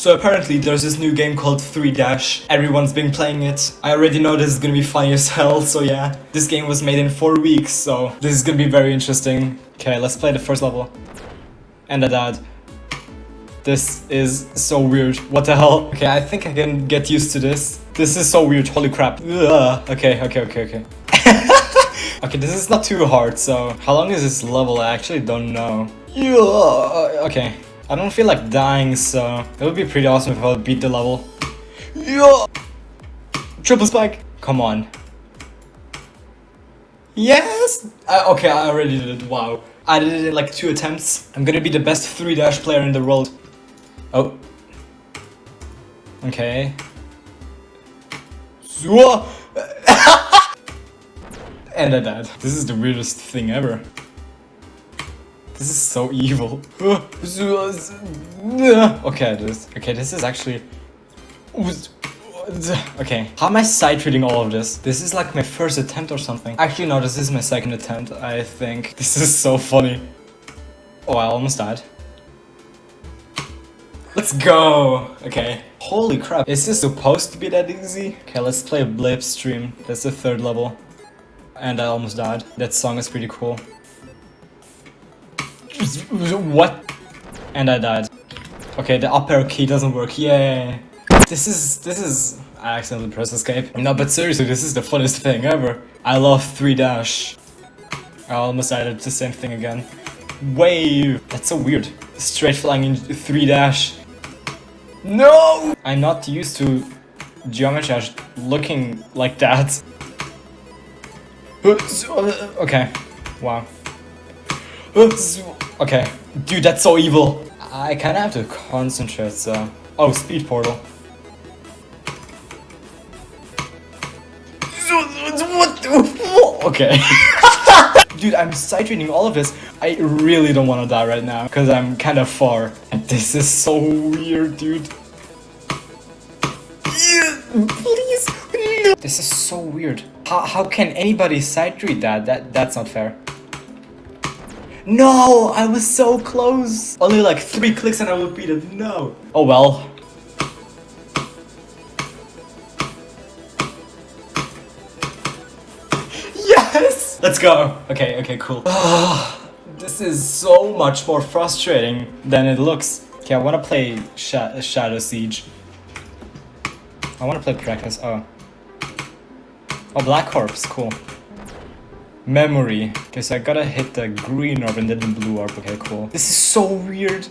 So apparently there's this new game called 3 Dash. Everyone's been playing it. I already know this is gonna be funny as hell, so yeah. This game was made in 4 weeks, so this is gonna be very interesting. Okay, let's play the first level. And a dad. This is so weird. What the hell? Okay, I think I can get used to this. This is so weird. Holy crap. Ugh. Okay, okay, okay, okay. okay, this is not too hard, so... How long is this level? I actually don't know. Yeah. Okay. I don't feel like dying, so... It would be pretty awesome if I would beat the level. Yeah. Triple spike. Come on. Yes! Uh, okay, I already did it. Wow. I did it in like two attempts. I'm gonna be the best 3 dash player in the world. Oh. Okay. and I died. This is the weirdest thing ever. This is so evil. okay, this. Okay, this is actually. Okay, how am I sight reading all of this? This is like my first attempt or something. Actually, no, this is my second attempt, I think. This is so funny. Oh, I almost died. Let's go! Okay. Holy crap, is this supposed to be that easy? Okay, let's play a Blip Stream. That's the third level. And I almost died. That song is pretty cool. What? And I died. Okay, the up arrow key doesn't work. Yay! This is... this is... I accidentally pressed escape. No, but seriously, this is the funnest thing ever. I love 3 dash. I almost added the same thing again. Wave! That's so weird. Straight flying in 3 dash. No! I'm not used to geometry looking like that. Okay. Wow. Okay. Dude, that's so evil. I kinda have to concentrate, so... Oh, speed portal. What? Okay. Dude, I'm sight reading all of this. I really don't want to die right now because I'm kind of far. And this is so weird, dude. Please, no. This is so weird. How, how can anybody sight read that? That That's not fair. No, I was so close. Only like three clicks and I would beat it. No. Oh well. Yes! Let's go. Okay, okay, cool. this is so much more frustrating than it looks. Okay, I want to play Sh Shadow Siege. I want to play practice. Oh. Oh, Black Corpse. Cool. Memory. Okay, so I gotta hit the green orb and then the blue orb. Okay, cool. This is so weird.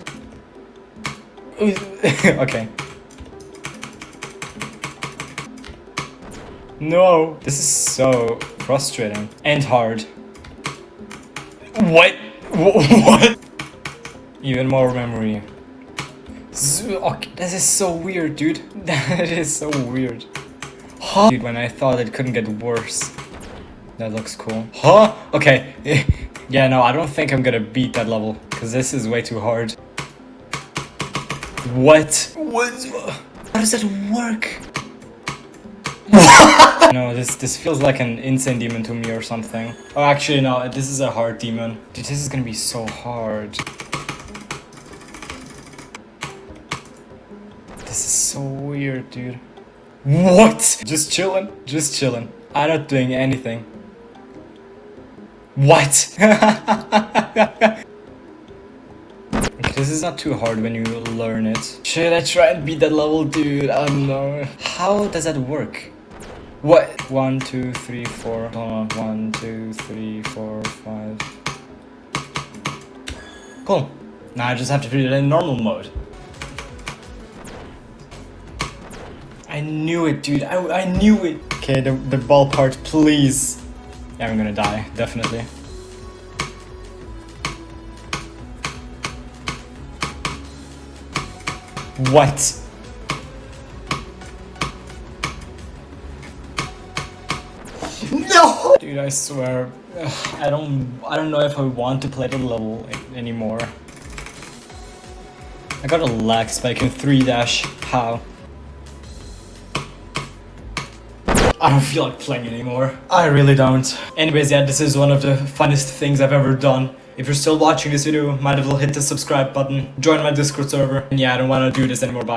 okay. No. This is so frustrating and hard. What? What? Even more memory. Okay, this is so weird, dude. That is so weird. Huh? Dude, when I thought it couldn't get worse. That looks cool. Huh? Okay. yeah, no, I don't think I'm gonna beat that level. Because this is way too hard. What? What? How does that work? no, this this feels like an insane demon to me or something. Oh, actually, no, this is a hard demon. Dude, this is gonna be so hard. This is so weird, dude. What? Just chilling? Just chilling. I'm not doing anything. What? this is not too hard when you learn it. Should I try and beat that level, dude? I don't know. How does that work? What? One, two, three, four. Hold on. One, two, three, four, five. Cool. Now I just have to put it in normal mode. I knew it, dude. I, I knew it. Okay, the, the ball part, please. Yeah, I'm gonna die, definitely. What? No! Dude, I swear, I don't, I don't know if I want to play the level anymore. I got a lag spike in 3 dash. How? I don't feel like playing anymore. I really don't. Anyways, yeah, this is one of the funnest things I've ever done. If you're still watching this video, might as well hit the subscribe button, join my Discord server, and yeah, I don't want to do this anymore, bye.